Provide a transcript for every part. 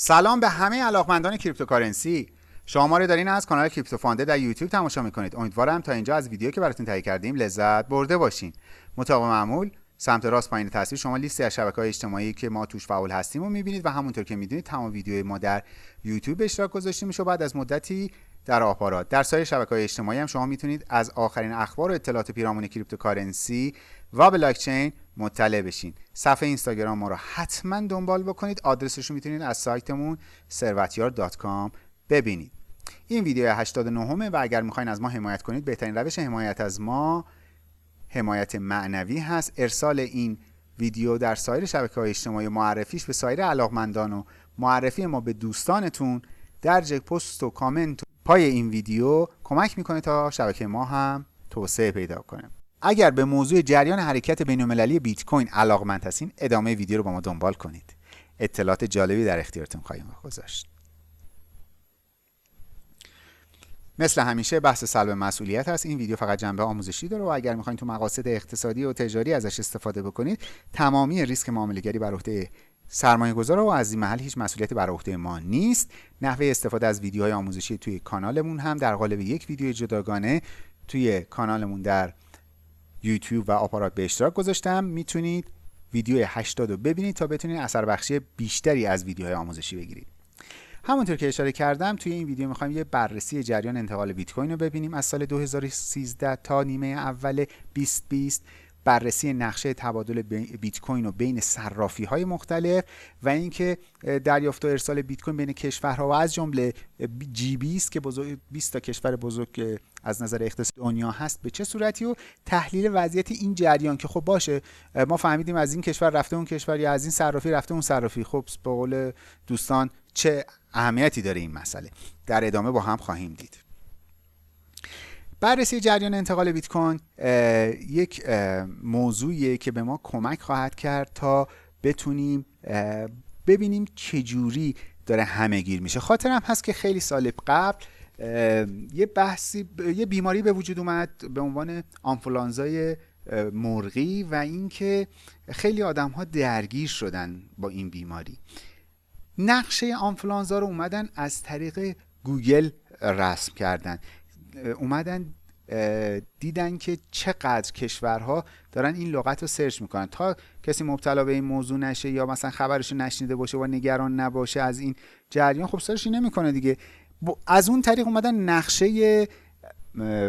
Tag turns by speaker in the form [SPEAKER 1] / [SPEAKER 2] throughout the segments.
[SPEAKER 1] سلام به همه علاقمندان cryptocurrency. شما ما رو دارین از کانال کریپتو فانده در یوتیوب تماشا می‌کنید. امیدوارم تا اینجا از ویدیو که براتون تهیه کردیم لذت برده باشین. مطابق معمول سمت راست پایین تصویر شما لیستی از شبکه های اجتماعی که ما توش فعال هستیم و می‌بینید و همونطور که می‌دونید تمام ویدیوی ما در یوتیوب اشتراک گذاشته میشه بعد از مدتی در آپارات. در سایر شبکه های اجتماعی هم شما می‌تونید از آخرین اخبار و اطلاعات پیرامون cryptocurrency و بلاکچین مطلع بشین. صفحه اینستاگرام ما رو حتما دنبال بکنید. آدرسش رو می‌تونید از سایتمون ثروتیار.com ببینید. این ویدیو 89 و اگر می‌خواین از ما حمایت کنید بهترین روش حمایت از ما حمایت معنوی هست. ارسال این ویدیو در سایر شبکه های اجتماعی معرفیش به سایر علاقمندان و معرفی ما به دوستانتون در جک پست و کامنت پای این ویدیو کمک می‌کنه تا شبکه ما هم توسعه پیدا کنه. اگر به موضوع جریان حرکت بین المللی بیت کوین علاقمند هستین ادامه ویدیو رو با ما دنبال کنید. اطلاعات جالبی در اختیارتون خواهیم گذاشت. مثل همیشه بحث سلب مسئولیت هست. این ویدیو فقط جنبه آموزشی داره و اگر می‌خواین تو مقاصد اقتصادی و تجاری ازش استفاده بکنید تمامی ریسک معاملهگری بر عهده سرمایه گذار و از این محل هیچ مسئولیتی بر عهده ما نیست. نحوه استفاده از ویدیوهای آموزشی توی کانالمون هم در قالب یک ویدیو جداگانه توی کانالمون در یوتیوب و آپارات به اشتراک گذاشتم. می‌تونید ویدیو 80 رو ببینید تا بتونید اثر بخشی بیشتری از ویدیوهای آموزشی بگیرید. همونطور که اشاره کردم توی این ویدیو می‌خوایم یه بررسی جریان انتقال بیت کوین رو ببینیم. از سال 2013 تا نیمه اول 2020 بررسی نقشه تبادل بیت کوین و بین صرافی های مختلف و اینکه دریافت و ارسال بیت کوین بین کشورها و از جمله جی 20 که بزرگ 20 تا کشور بزرگ از نظر اقتصاد دنیا هست. به چه صورتی؟ و تحلیل وضعیت این جریان که خب باشه ما فهمیدیم از این کشور رفته اون کشور یا از این صرافی رفته اون صرافی. خب به قول دوستان چه اهمیتی داره این مسئله؟ در ادامه با هم خواهیم دید. بررسی جریان انتقال بیت کوین یک موضوعیه که به ما کمک خواهد کرد تا بتونیم ببینیم چجوری داره همه گیر میشه. خاطرم هست که خیلی سال قبل یه بحثی یه بیماری به وجود اومد به عنوان آنفولانزای مرغی و اینکه خیلی آدم ها درگیر شدن با این بیماری. نقشه آنفولانزا رو اومدن از طریق گوگل رسم کردن. اومدن دیدن که چقدر کشورها دارن این لغت رو سرچ می‌کنن. تا کسی مبتلا به این موضوع نشه یا مثلا خبرش نشنیده باشه و نگران نباشه از این جریان خب سرچی نمی‌کنه دیگه. از اون طریق اومدن نقشه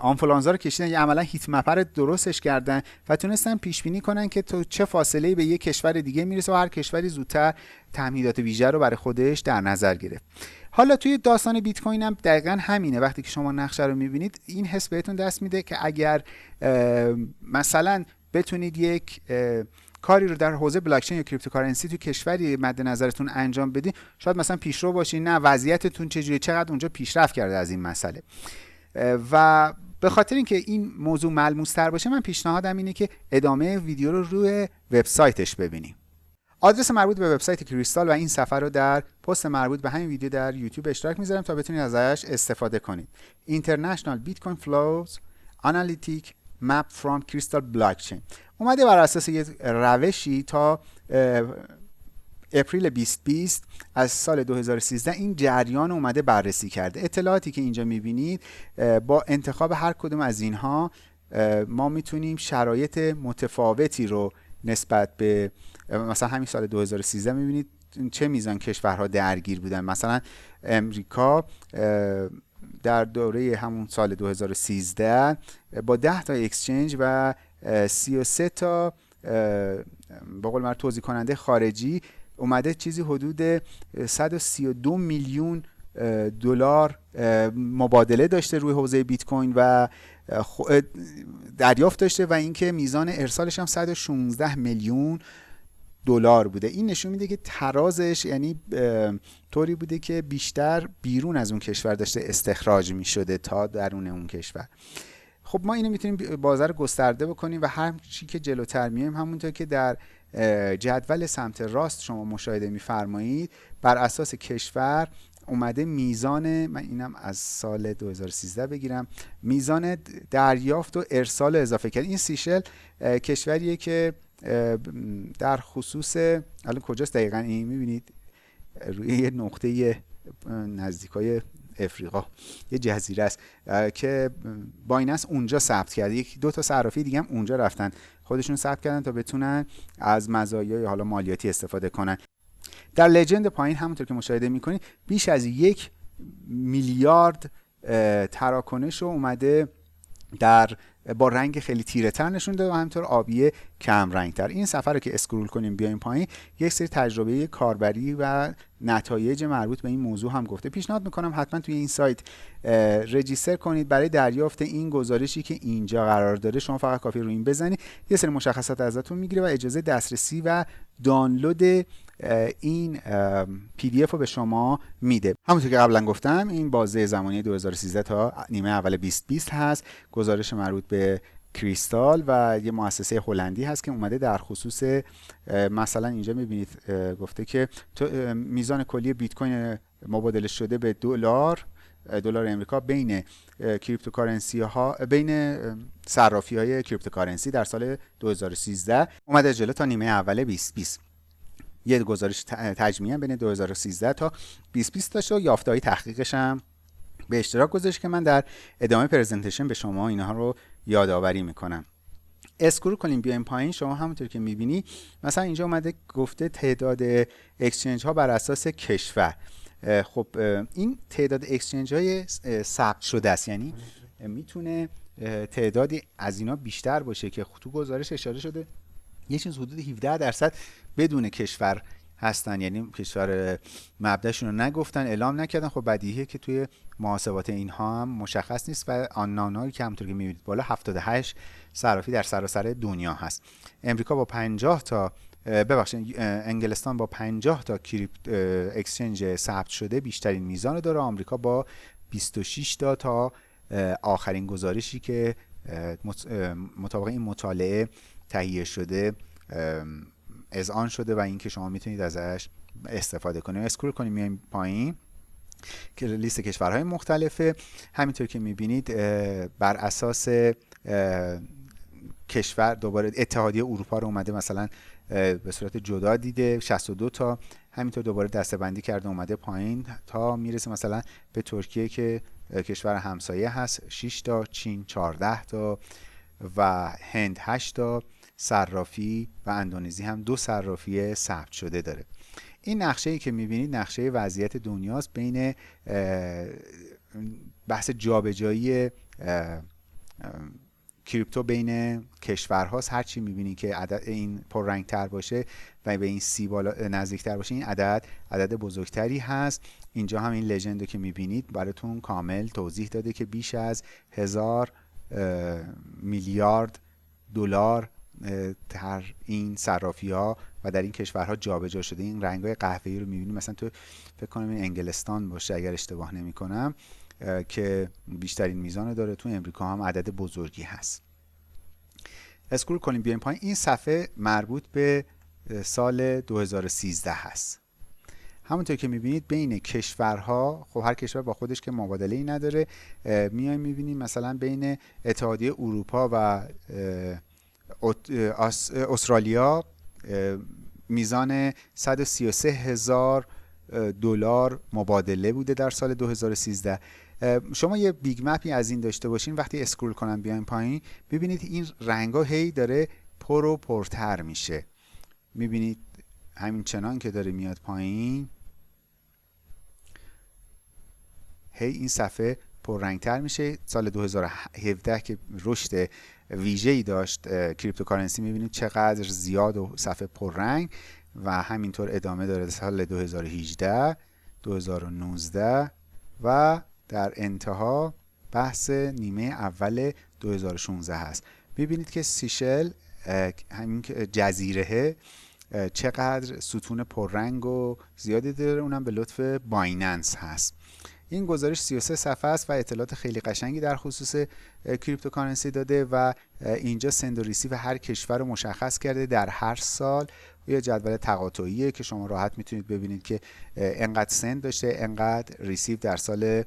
[SPEAKER 1] آنفولانزا رو کشیدن. یا عملا هیت مپر درستش کردن و تونستن پیش بینی کنن که تو چه فاصله به یک کشور دیگه می‌رسه و هر کشوری زودتر تمهیدات ویژه رو برای خودش در نظر گرفت. حالا توی داستان بیت کوین هم دقیقا همینه. وقتی که شما نقشه رو می‌بینید این حس بهتون دست میده که اگر مثلا بتونید یک کاری رو در حوزه بلاکچین یا cryptocurrency تو کشوری مد نظرتون انجام بدین شاید مثلا پیشرو باشین. نه وضعیتتون چجوری چقدر اونجا پیشرفت کرده از این مسئله؟ و به خاطر اینکه این موضوع ملموس تر باشه من پیشنهادم اینه که ادامه ویدیو رو روی وبسایتش ببینیم. آدرس مربوط به وبسایت کریستال و این صفحه رو در پست مربوط به همین ویدیو در یوتیوب اشتراک می‌ذارم تا بتونید ازش استفاده کنید. International Bitcoin Flows Analytic Map from Crystal Blockchain. اومده بر اساس یه روشی تا اپریل 2020 از سال 2013 این جریان اومده بررسی کرده. اطلاعاتی که اینجا می‌بینید با انتخاب هر کدوم از اینها ما می‌تونیم شرایط متفاوتی رو نسبت به مثلا همین سال 2013 می‌بینید چه میزان کشورها درگیر بودن. مثلا امریکا در دوره همون سال 2013 با 10 تا اکسچنج و 33 تا با قول توضیح کننده خارجی اومده چیزی حدود 132 میلیون دلار مبادله داشته روی حوزه بیت کوین و دریافت داشته و اینکه میزان ارسالش هم 116 میلیون دلار بوده. این نشون میده که ترازش یعنی طوری بوده که بیشتر بیرون از اون کشور داشته استخراج می‌شده تا درون اون کشور. خب ما اینو می‌تونیم بازار گسترده بکنیم و هر چی که جلوتر میایم همونطور که در جدول سمت راست شما مشاهده میفرمایید بر اساس کشور اومده میزان من اینم از سال 2013 بگیرم میزان دریافت و ارسال اضافه کرد. این سیشل کشوریه که در خصوص الان کجاست دقیقا؟ این می‌بینید روی یه نقطه نزدیک های افریقا. یه جزیره است که بایننس اونجا ثبت کرده. یک دو تا صرافی دیگه هم اونجا رفتن. خودشون ثبت کردن تا بتونن از مزایای حالا مالیاتی استفاده کنن. در لجند پایین همونطور که مشاهده می‌کنید بیش از یک میلیارد تراکنش اومده در با رنگ خیلی تیره تر نشون داده و همینطور آبی کم رنگ تر این صفحه رو که scroll کنیم بیایم پایین یک سری تجربه کاربری و نتایج مربوط به این موضوع هم گفته. پیشنهاد می‌کنم حتما توی این سایت register کنید. برای دریافت این گزارشی که اینجا قرار داره شما فقط کافیه رو این بزنید. یه سری مشخصات ازتون می‌گیره و اجازه دسترسی و دانلود این PDF رو به شما میده. همونطور که قبلا گفتم این بازه زمانی 2013 تا نیمه اول 2020 هست. گزارش مربوط به کریستال و یه مؤسسه هلندی هست که اومده در خصوص مثلا اینجا می‌بینید گفته که میزان کلی بیت کوین مبادله شده به دلار دلار امریکا بین cryptocurrency ها بین صرافی های cryptocurrency در سال 2013 اومده جلو تا نیمه اول 2020 یه گزارش تجمیع بین 2013 تا 2020 داشته و یافته‌های تحقیقش هم به اشتراک گذاشت که من در ادامه presentation به شما اینها رو یادآوری می‌کنم. scroll کنیم بیایم پایین. شما همونطور که می‌بینی مثلا اینجا اومده گفته تعداد exchange ها بر اساس کشور. خب این تعداد exchange های ثبت شده است. یعنی می‌تونه تعدادی از اینا بیشتر باشه که تو گزارش اشاره شده. یه چیز حدود 17 درصد بدون کشور هستن. یعنی کشور مبدعشون رو نگفتن اعلام نکردن. خب بدیهیه که توی محاسبات اینها هم مشخص نیست و آنانایی که همونطور که می‌بینید بالا 78 صرافی در سراسر دنیا هست. امریکا با 50 تا ببخشید انگلستان با 50 تا کریپت اکسچنج ثبت شده بیشترین میزان داره. آمریکا با 26 تا تا آخرین گزارشی که مطابق این مطالعه تهیه شده آن شده و اینکه شما می‌تونید ازش استفاده کنید اسکرول کنیم میایم پایین. که لیست کشورهای مختلفه. همینطور که می‌بینید بر اساس کشور دوباره اتحادیه اروپا رو اومده مثلا به صورت جدا دیده 62 تا. همینطور دوباره دستبندی کرده اومده پایین تا می‌رسه مثلا به ترکیه که کشور همسایه هست. 6 تا چین 14 تا و هند 8 تا. صرافی و اندونزی هم دو صرافی ثبت شده داره. این نقشه ای که می‌بینید نقشه وضعیت دنیاست بین بحث جابجایی کریپتو بین کشورهاست. هر چی می‌بینید که عدد این پررنگ تر باشه و به این سی بالا نزدیک تر باشه این عدد عدد بزرگتری هست. اینجا هم این لژند که می‌بینید براتون کامل توضیح داده که بیش از هزار میلیارد دلار در این صرافی ها و در این کشورها جابجا شده. این رنگ های قهوه‌ای رو می‌بینیم مثلا تو فکر کنم این انگلستان باشه اگر اشتباه نمی کنم که بیشترین میزان داره. تو امریکا هم عدد بزرگی هست. اسکرول کنیم بیایم پایین. این صفحه مربوط به سال 2013 هست. همونطور که می‌بینید بین کشورها خب هر کشور با خودش که مبادله ای نداره میایم می‌بینیم مثلا بین اتحادیه اروپا و استرالیا میزان 133 هزار دلار مبادله بوده در سال 2013 شما یه big map ی از این داشته باشین وقتی scroll کنم بیایم پایین ببینید این رنگا هی داره پر و پرتر میشه. می‌بینید همین چنان که داره میاد پایین. هی این صفحه پررنگتر میشه. سال 2017 که رشد ویژه‌ای داشت cryptocurrency. می‌بینید چقدر زیاد و صفحه پررنگ و همینطور ادامه داره سال 2018 2019 و در انتها بحث نیمه اول 2016 هست. می‌بینید که سیشل همین جزیره چقدر ستون پررنگ و زیادی داره. اونم به لطف بایننس هست. این گزارش 33 صفحه است و اطلاعات خیلی قشنگی در خصوص cryptocurrency داده و اینجا send و receive هر کشور رو مشخص کرده در هر سال. یه جدول تقاطعیه که شما راحت می‌تونید ببینید که انقدر send داشته انقدر receive در سال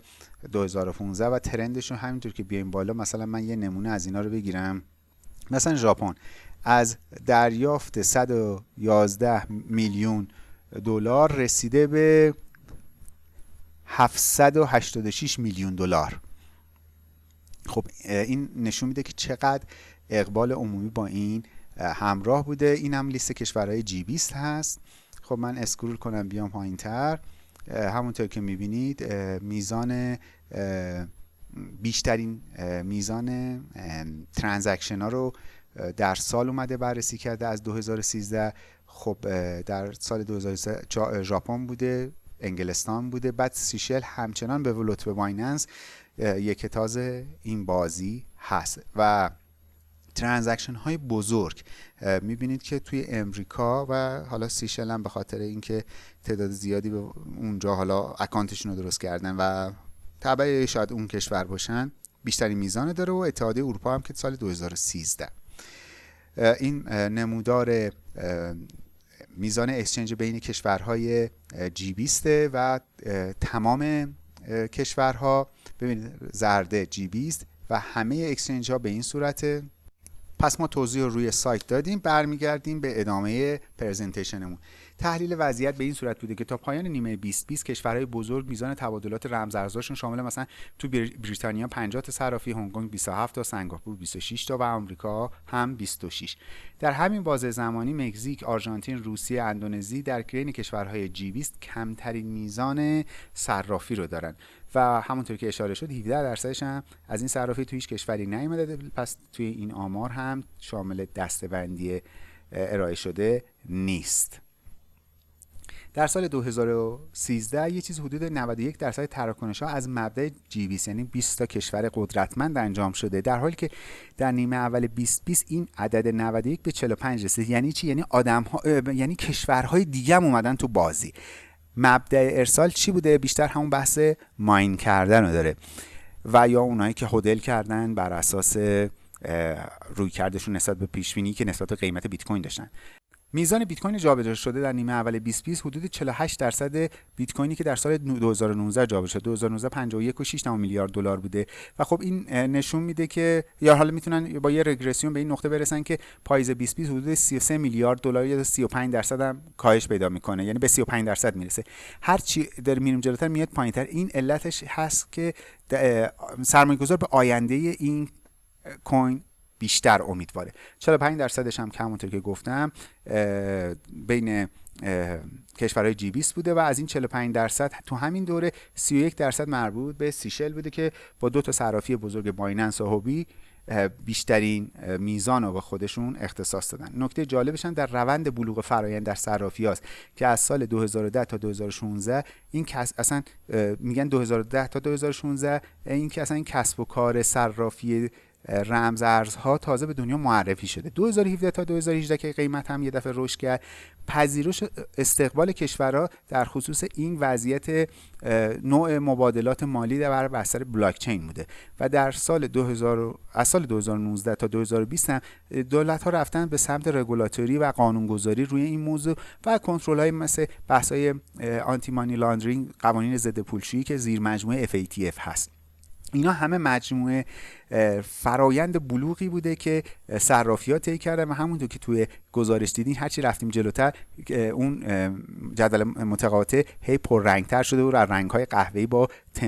[SPEAKER 1] 2015 و trend شون همینطور که بیایم بالا مثلا من یه نمونه از اینا رو بگیرم. مثلا ژاپن. از دریافت 111 میلیون دلار رسیده به 786 میلیون دلار. خب این نشون میده که چقدر اقبال عمومی با این همراه بوده. این هم لیست کشورهای جی 20 هست. خب من scroll کنم بیام پایین تر همونطور که می‌بینید میزان بیشترین میزان transaction ها رو در سال اومده بررسی کرده. از 2013 خب در سال 2013 ژاپن بوده. انگلستان بوده. بعد سیشل همچنان به لطف بایننس یکه تاز این بازی هست. و transaction های بزرگ می‌بینید که توی امریکا و حالا سیشل هم به خاطر اینکه تعداد زیادی به اونجا حالا اکانتشون رو درست کردن و تبعه شاید اون کشور باشن بیشتری میزان داره و اتحادیه اروپا هم که سال 2013 این نمودار میزان اکسچنج بین کشورهای جی 20 و تمام کشورها. ببینید زرده جی 20 و همه اکسچنج ها به این صورت پس ما توضیح رو روی سایت دادیم برمیگردیم به ادامه پرزنتیشنمون تحلیل وضعیت به این صورت بوده که تا پایان نیمه 2020 کشورهای بزرگ میزان تبادلات رمزارزهاشون شامل مثلا تو بریتانیا 50 تا صرافی هنگ کنگ 27 تا سنگاپور 26 تا و آمریکا هم 26 در همین بازه زمانی مکزیک آرژانتین روسیه اندونزی در بین کشورهای جی 20 کمترین میزان صرافی رو دارن. و همونطور که اشاره شد 17 درصدش هم از این صرافی تو هیچ کشوری نیومده. پس توی این آمار هم شامل دستبندی ارائه شده نیست. در سال 2013 یه چیز حدود 91 درصد تراکنش ها از مبدأ جی 20 یعنی 20 تا کشور قدرتمند انجام شده. در حالی که در نیمه اول 2020 این عدد 91 به 45 رسید. یعنی چی؟ یعنی آدم ها یعنی کشورهای دیگه هم اومدن تو بازی. مبدأ ارسال چی بوده؟ بیشتر همون بحث ماین کردن رو داره. و یا اونایی که هدل کردن بر اساس روی کردشون نسبت به پیشبینی که نسبت به قیمت بیت کوین داشتن. میزان بیت کوین جابجا شده در نیمه اول 2020 حدود 48 درصد بیت کوینی که در سال 2019 جابجا شد 2019 51 و 6 میلیارد دلار بوده. و خب این نشون میده که یا حالا می‌تونن با یه رگرسیون به این نقطه برسن که پاییز 2020 حدود 33 میلیارد دلار یا 35 درصد هم کاهش پیدا می‌کنه. یعنی به 35 درصد می‌رسه. هر چی در میریم جلوتر میاد پایینتر. این علتش هست که سرمایه‌گذار به آینده این کوین بیشتر امیدواره. 45 درصدش هم که همونطور که گفتم بین کشورهای جی 20 بوده و از این 45 درصد تو همین دوره 31 درصد مربوط به سیشل بوده که با دو تا صرافی بزرگ بایننس و هوبی بیشترین میزان رو به خودشون اختصاص دادن. نکته جالبش هم در روند بلوغ فرایند در صرافی هاست که از سال 2010 تا 2016 این کس اصلا میگن 2010 تا 2016 این که اصلا این کسب و کار صرافی رمز ارزها تازه به دنیا معرفی شده. 2017 تا 2018 که قیمت هم یه دفعه رشد کرد. پذیرش استقبال کشورها در خصوص این وضعیت نوع مبادلات مالی در بستر بلاک چین بوده. و در سال 2000 از سال 2019 تا 2020 هم دولت ها رفتن به سمت رگولاتوری و قانونگذاری روی این موضوع و کنترل های مثل بحث های آنتی مانی لاندرینگ قوانین ضد پولشویی که زیر مجموعه FATF هست. اینا همه مجموعه فرایند بلوغی بوده که صرافی طی کردن و همونطور که توی گزارش دیدین هرچی رفتیم جلوتر اون جدول متقاطع هی پررنگتر شده و رنگ های قهوه‌ای با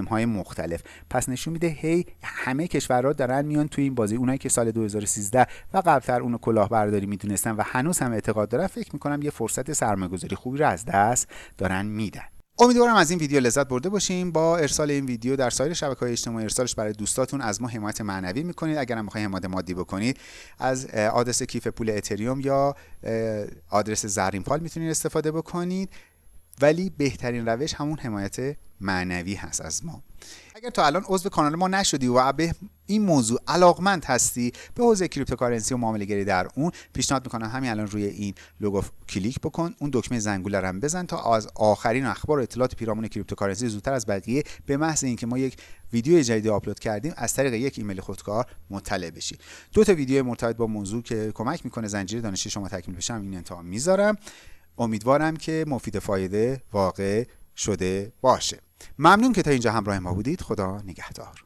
[SPEAKER 1] های مختلف. پس نشون میده هی همه کشورها دارن میان توی این بازی. اونایی که سال 2013 و قبلتر اونو کلاهبرداری می‌دونستن و هنوز هم اعتقاد دارن فکر می‌کنم یه فرصت سرمایه‌گذاری خوبی رو از دست دارن میدن. امیدوارم از این ویدیو لذت برده باشیم با ارسال این ویدیو در سایر شبکه های اجتماعی ارسالش برای دوستاتون از ما حمایت معنوی می‌کنید. اگر هم حمایت مادی بکنید از آدرس کیف پول اتریوم یا آدرس زرین پال می‌تونید استفاده بکنید. ولی بهترین روش همون حمایت معنوی هست از ما. اگر تا الان عضو کانال ما نشدی و به این موضوع علاقمند هستی به حوزه cryptocurrency و معامله گری در اون پیشنهاد می‌کنم همین الان روی این لوگو کلیک بکن اون دکمه زنگوله رو بزن تا از آخرین اخبار و اطلاعات پیرامون cryptocurrency زودتر از بقیه به محض اینکه ما یک ویدیو جدید آپلود کردیم از طریق یک ایمیل خودکار مطلع بشی. دو تا ویدیو مرتبط با موضوع که کمک می‌کنه زنجیره دانشی شما تکمیل بشم این انتها می‌ذارم. امیدوارم که مفید فایده واقع شده باشه. ممنون که تا اینجا همراه ما بودید. خدا نگهدار.